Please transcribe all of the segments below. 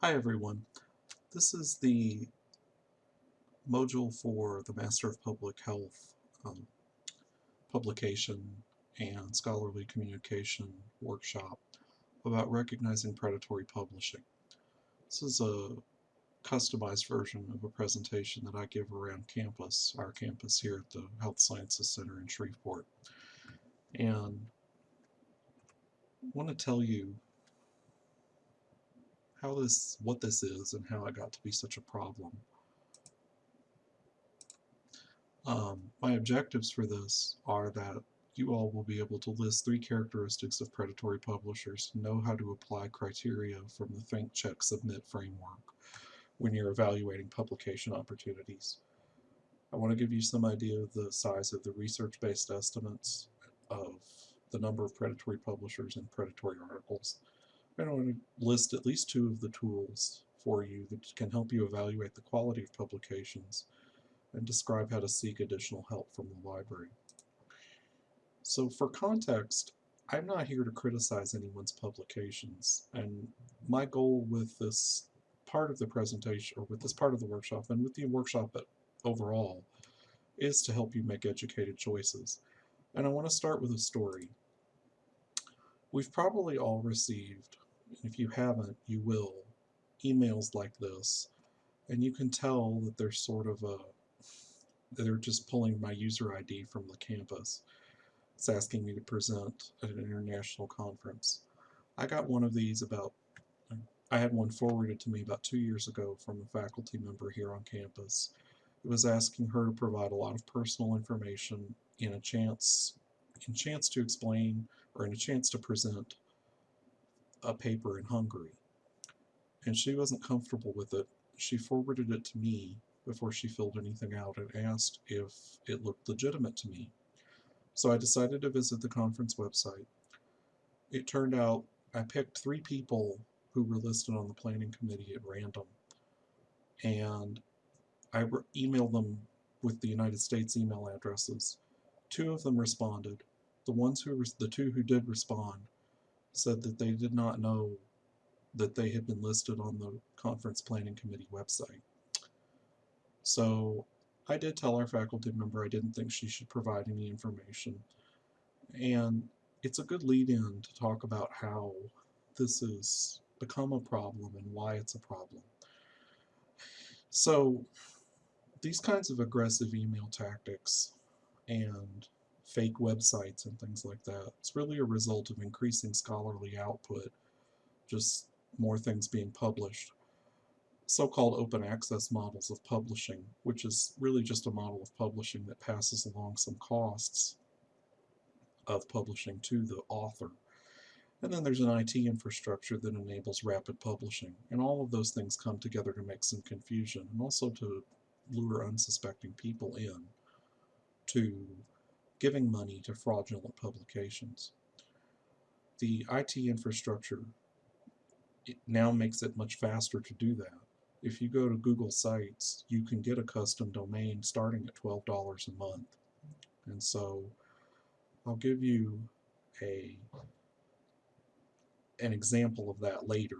Hi everyone. This is the module for the Master of Public Health um, publication and scholarly communication workshop about recognizing predatory publishing. This is a customized version of a presentation that I give around campus, our campus here at the Health Sciences Center in Shreveport. And I want to tell you how this, what this is and how it got to be such a problem. Um, my objectives for this are that you all will be able to list three characteristics of predatory publishers, know how to apply criteria from the Think, Check, Submit framework when you're evaluating publication opportunities. I want to give you some idea of the size of the research-based estimates of the number of predatory publishers and predatory articles, I want to list at least two of the tools for you that can help you evaluate the quality of publications and describe how to seek additional help from the library. So for context, I'm not here to criticize anyone's publications, and my goal with this part of the presentation, or with this part of the workshop, and with the workshop but overall, is to help you make educated choices. And I want to start with a story. We've probably all received if you haven't, you will, emails like this. And you can tell that they're sort of uh, a, they're just pulling my user ID from the campus. It's asking me to present at an international conference. I got one of these about, I had one forwarded to me about two years ago from a faculty member here on campus. It was asking her to provide a lot of personal information in a chance, in chance to explain or in a chance to present a paper in Hungary. And she wasn't comfortable with it. She forwarded it to me before she filled anything out and asked if it looked legitimate to me. So I decided to visit the conference website. It turned out I picked three people who were listed on the planning committee at random. And I emailed them with the United States email addresses. Two of them responded. The ones who, the two who did respond said that they did not know that they had been listed on the conference planning committee website. So I did tell our faculty member I didn't think she should provide any information. And it's a good lead in to talk about how this has become a problem and why it's a problem. So these kinds of aggressive email tactics and fake websites and things like that. It's really a result of increasing scholarly output, just more things being published. So-called open access models of publishing, which is really just a model of publishing that passes along some costs of publishing to the author. And then there's an IT infrastructure that enables rapid publishing. And all of those things come together to make some confusion and also to lure unsuspecting people in to giving money to fraudulent publications. The IT infrastructure it now makes it much faster to do that. If you go to Google Sites, you can get a custom domain starting at $12 a month. And so I'll give you a an example of that later,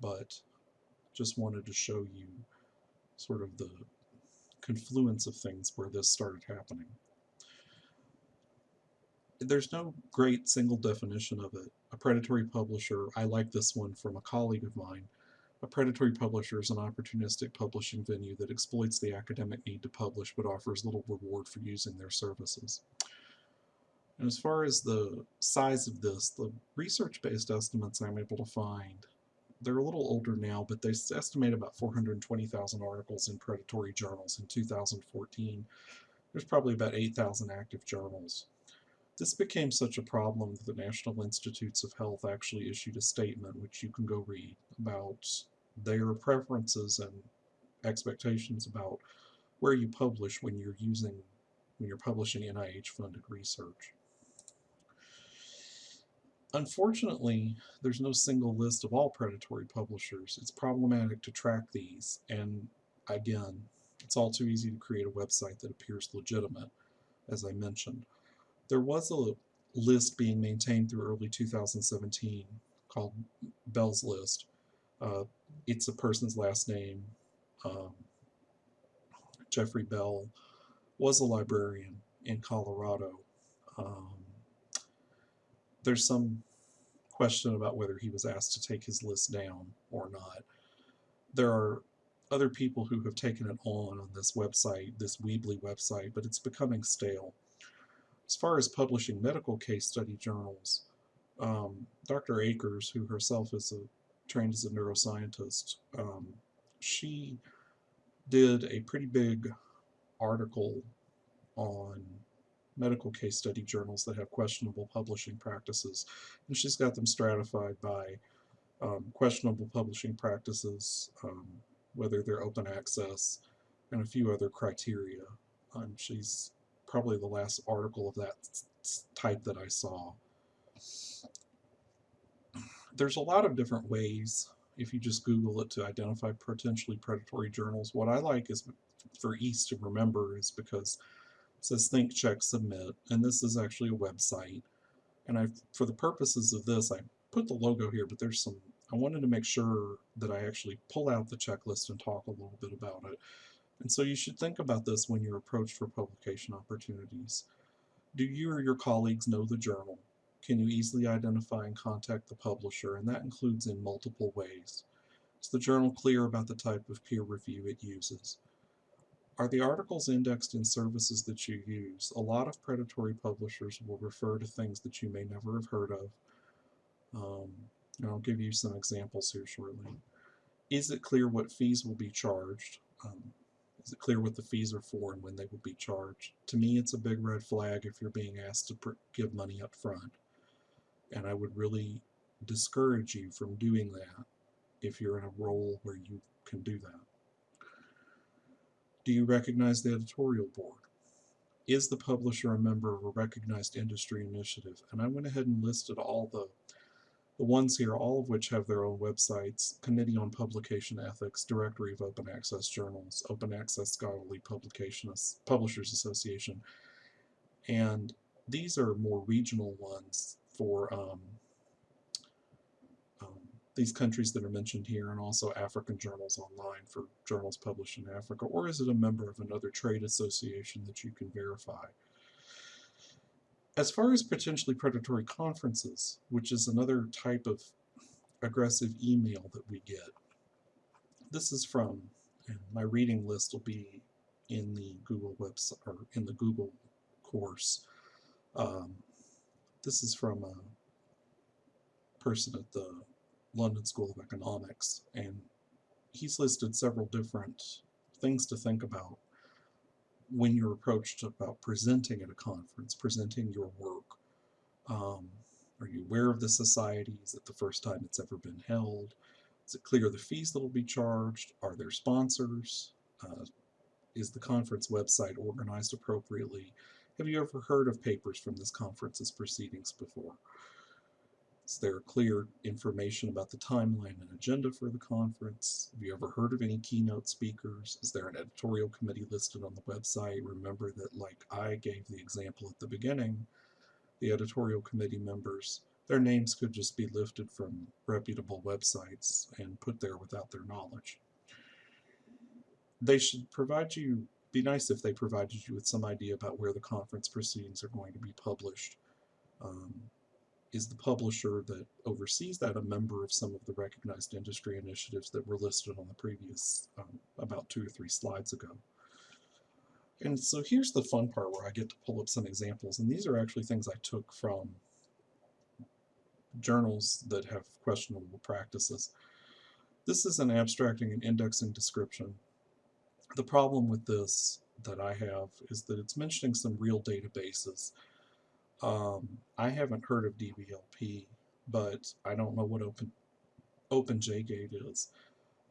but just wanted to show you sort of the confluence of things where this started happening there's no great single definition of it. A predatory publisher, I like this one from a colleague of mine. A predatory publisher is an opportunistic publishing venue that exploits the academic need to publish but offers little reward for using their services. And as far as the size of this, the research-based estimates I'm able to find, they're a little older now, but they estimate about 420,000 articles in predatory journals in 2014. There's probably about 8,000 active journals. This became such a problem that the National Institutes of Health actually issued a statement, which you can go read, about their preferences and expectations about where you publish when you're using, when you're publishing NIH-funded research. Unfortunately, there's no single list of all predatory publishers. It's problematic to track these, and again, it's all too easy to create a website that appears legitimate, as I mentioned. There was a list being maintained through early 2017 called Beall's List. Uh, it's a person's last name. Um, Jeffrey Beall was a librarian in Colorado. Um, there's some question about whether he was asked to take his list down or not. There are other people who have taken it on on this website, this Weebly website, but it's becoming stale. As far as publishing medical case study journals, um, Dr. Akers, who herself is a trained as a neuroscientist, um, she did a pretty big article on medical case study journals that have questionable publishing practices. And she's got them stratified by um, questionable publishing practices, um, whether they're open access, and a few other criteria. Um, she's probably the last article of that type that I saw. There's a lot of different ways, if you just Google it, to identify potentially predatory journals. What I like is for ease to remember is because it says think, check, submit, and this is actually a website. And I, for the purposes of this, I put the logo here, but there's some, I wanted to make sure that I actually pull out the checklist and talk a little bit about it. And so you should think about this when you're approached for publication opportunities. Do you or your colleagues know the journal? Can you easily identify and contact the publisher? And that includes in multiple ways. Is the journal clear about the type of peer review it uses? Are the articles indexed in services that you use? A lot of predatory publishers will refer to things that you may never have heard of. Um, and I'll give you some examples here shortly. Is it clear what fees will be charged? Um, clear what the fees are for and when they will be charged? To me, it's a big red flag if you're being asked to give money up front. And I would really discourage you from doing that if you're in a role where you can do that. Do you recognize the editorial board? Is the publisher a member of a recognized industry initiative? And I went ahead and listed all the the ones here, all of which have their own websites, Committee on Publication Ethics, Directory of Open Access Journals, Open Access Scholarly Publications, Publishers Association. And these are more regional ones for um, these countries that are mentioned here and also African journals online for journals published in Africa, or is it a member of another trade association that you can verify? As far as potentially predatory conferences, which is another type of aggressive email that we get, this is from, and my reading list will be in the Google website, or in the Google course. Um, this is from a person at the London School of Economics, and he's listed several different things to think about when you're approached about presenting at a conference, presenting your work. Um, are you aware of the society? Is it the first time it's ever been held? Is it clear the fees that will be charged? Are there sponsors? Uh, is the conference website organized appropriately? Have you ever heard of papers from this conference's proceedings before? Is there clear information about the timeline and agenda for the conference? Have you ever heard of any keynote speakers? Is there an editorial committee listed on the website? Remember that, like I gave the example at the beginning, the editorial committee members, their names could just be lifted from reputable websites and put there without their knowledge. They should provide you, be nice if they provided you with some idea about where the conference proceedings are going to be published. Um, is the publisher that oversees that a member of some of the recognized industry initiatives that were listed on the previous, um, about two or three slides ago. And so here's the fun part where I get to pull up some examples, and these are actually things I took from journals that have questionable practices. This is an abstracting and indexing description. The problem with this that I have is that it's mentioning some real databases um, I haven't heard of DBLP, but I don't know what Open OpenJGate is.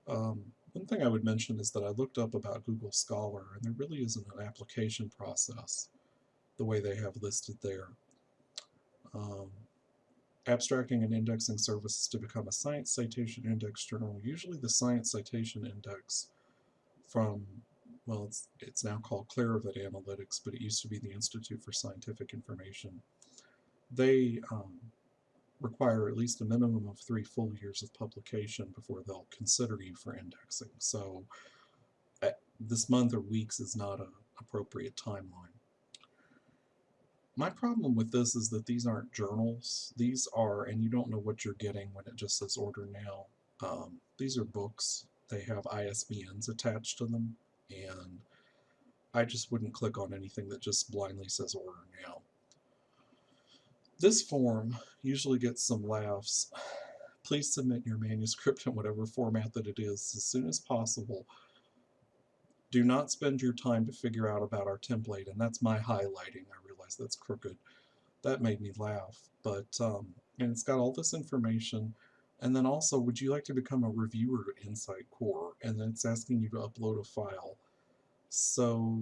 Um, one thing I would mention is that I looked up about Google Scholar, and there really isn't an application process the way they have listed there. Um, abstracting and indexing services to become a Science Citation Index journal. Usually the Science Citation Index from well, it's, it's now called Clarivate Analytics, but it used to be the Institute for Scientific Information. They um, require at least a minimum of three full years of publication before they'll consider you for indexing. So uh, this month or weeks is not an appropriate timeline. My problem with this is that these aren't journals. These are, and you don't know what you're getting when it just says order now. Um, these are books. They have ISBNs attached to them, and I just wouldn't click on anything that just blindly says order now. This form usually gets some laughs. Please submit your manuscript in whatever format that it is as soon as possible. Do not spend your time to figure out about our template, and that's my highlighting. I realize that's crooked. That made me laugh, but um, and it's got all this information. And then also, would you like to become a reviewer at Insight Core? And then it's asking you to upload a file. So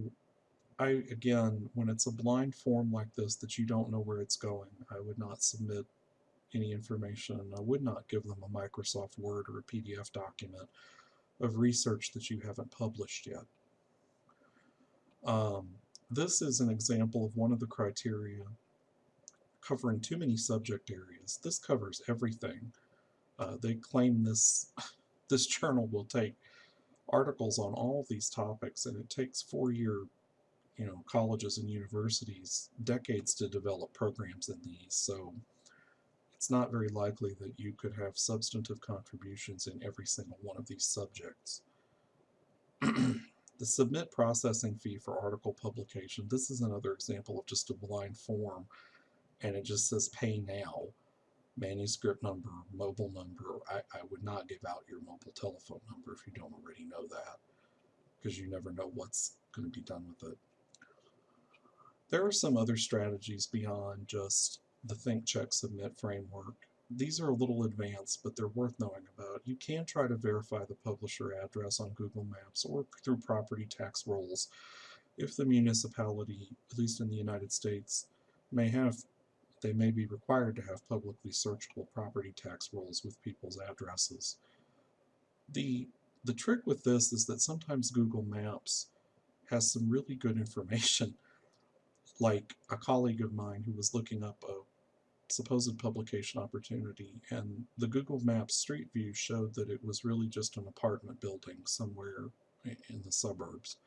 I, again, when it's a blind form like this that you don't know where it's going, I would not submit any information. I would not give them a Microsoft Word or a PDF document of research that you haven't published yet. Um, this is an example of one of the criteria covering too many subject areas. This covers everything. Uh, they claim this this journal will take articles on all these topics and it takes four-year you know, colleges and universities decades to develop programs in these, so it's not very likely that you could have substantive contributions in every single one of these subjects. the submit processing fee for article publication, this is another example of just a blind form, and it just says pay now, manuscript number, mobile number. I, I would not give out your mobile telephone number if you don't already know that, because you never know what's going to be done with it. There are some other strategies beyond just the think, check, submit framework. These are a little advanced, but they're worth knowing about. You can try to verify the publisher address on Google Maps or through property tax rolls if the municipality, at least in the United States, may have they may be required to have publicly searchable property tax rolls with people's addresses. The, the trick with this is that sometimes Google Maps has some really good information like a colleague of mine who was looking up a supposed publication opportunity and the Google Maps Street View showed that it was really just an apartment building somewhere in the suburbs.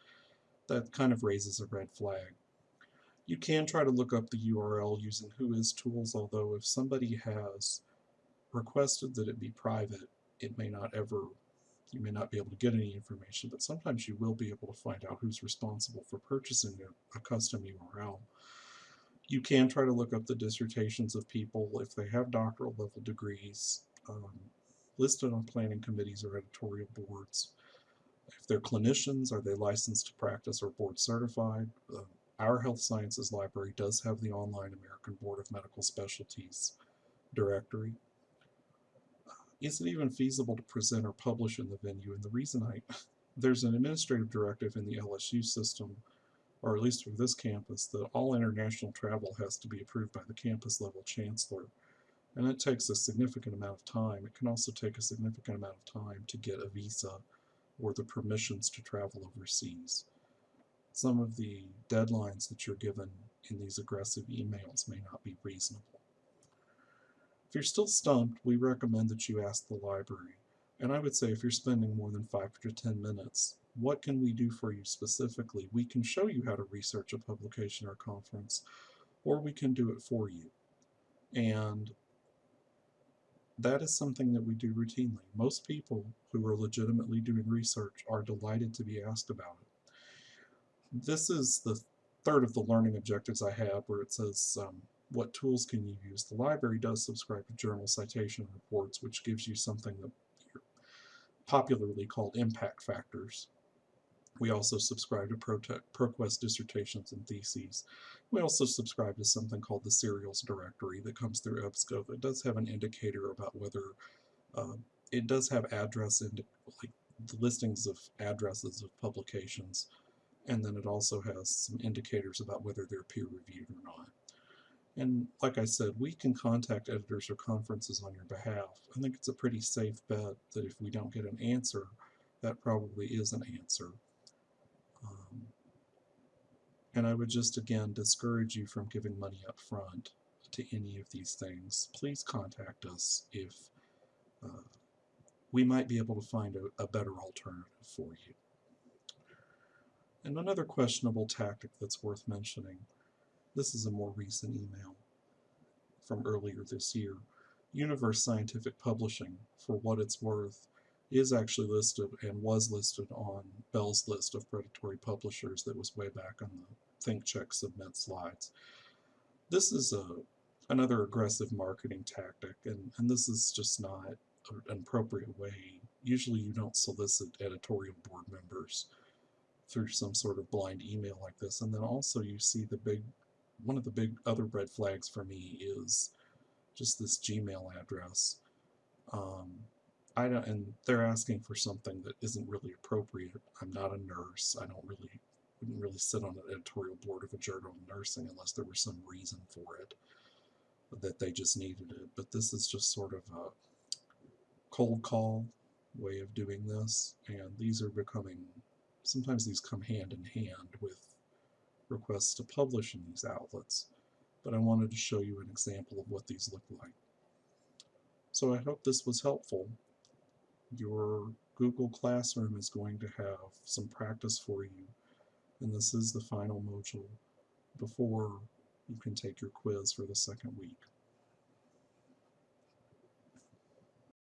That kind of raises a red flag. You can try to look up the URL using WHOIS-Tools, although if somebody has requested that it be private, it may not ever you may not be able to get any information, but sometimes you will be able to find out who's responsible for purchasing a, custom URL. You can try to look up the dissertations of people if they have doctoral level degrees um, listed on planning committees or editorial boards. If they're clinicians, are they licensed to practice or board certified? Uh, our health sciences library does have the online American Board of Medical Specialties directory is it even feasible to present or publish in the venue? And the reason I, there's an administrative directive in the LSU system, or at least for this campus, that all international travel has to be approved by the campus level chancellor. And it takes a significant amount of time. It can also take a significant amount of time to get a visa or the permissions to travel overseas. Some of the deadlines that you're given in these aggressive emails may not be reasonable. If you're still stumped, we recommend that you ask the library. And I would say if you're spending more than 5 to 10 minutes, what can we do for you specifically? We can show you how to research a publication or conference, or we can do it for you. And that is something that we do routinely. Most people who are legitimately doing research are delighted to be asked about it. This is the third of the learning objectives I have where it says um, what tools can you use? The library does subscribe to journal citation reports, which gives you something that popularly called impact factors. We also subscribe to ProQuest dissertations and theses. We also subscribe to something called the serials directory that comes through EBSCO that does have an indicator about whether uh, it does have address and like the listings of addresses of publications and then it also has some indicators about whether they're peer reviewed or not. And like I said, we can contact editors or conferences on your behalf. I think it's a pretty safe bet that if we don't get an answer, that probably is an answer. Um, and I would just again discourage you from giving money up front. to any of these things, please contact us if uh, we might be able to find a, a better alternative for you. And another questionable tactic that's worth mentioning, this is a more recent email from earlier this year. Universe Scientific Publishing, for what it's worth, is actually listed and was listed on Beall's list of predatory publishers that was way back on the Think Check Submit slides. This is a another aggressive marketing tactic, and, and this is just not an appropriate way. Usually you don't solicit editorial board members through some sort of blind email like this. And then also you see the big, one of the big other red flags for me is just this Gmail address. Um, I don't, and they're asking for something that isn't really appropriate. I'm not a nurse. I don't really, wouldn't really sit on an editorial board of a journal of nursing unless there was some reason for it that they just needed it. But this is just sort of a cold call way of doing this, and these are becoming, sometimes these come hand in hand with requests to publish in these outlets. But I wanted to show you an example of what these look like. So I hope this was helpful. Your Google Classroom is going to have some practice for you, and this is the final module before you can take your quiz for the second week.